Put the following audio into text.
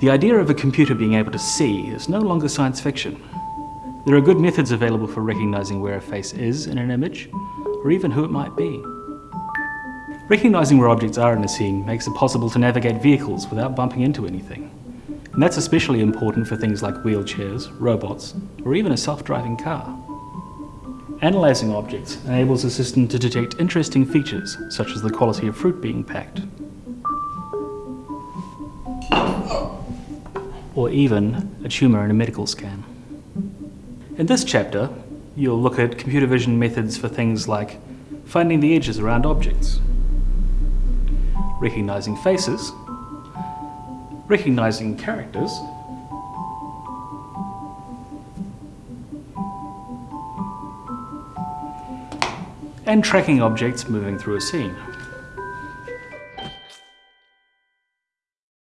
The idea of a computer being able to see is no longer science fiction. There are good methods available for recognizing where a face is in an image, or even who it might be. Recognizing where objects are in a scene makes it possible to navigate vehicles without bumping into anything. And that's especially important for things like wheelchairs, robots, or even a self-driving car. Analysing objects enables the system to detect interesting features, such as the quality of fruit being packed. Or even a tumour in a medical scan. In this chapter, you'll look at computer vision methods for things like finding the edges around objects, recognising faces, recognising characters, and tracking objects moving through a scene.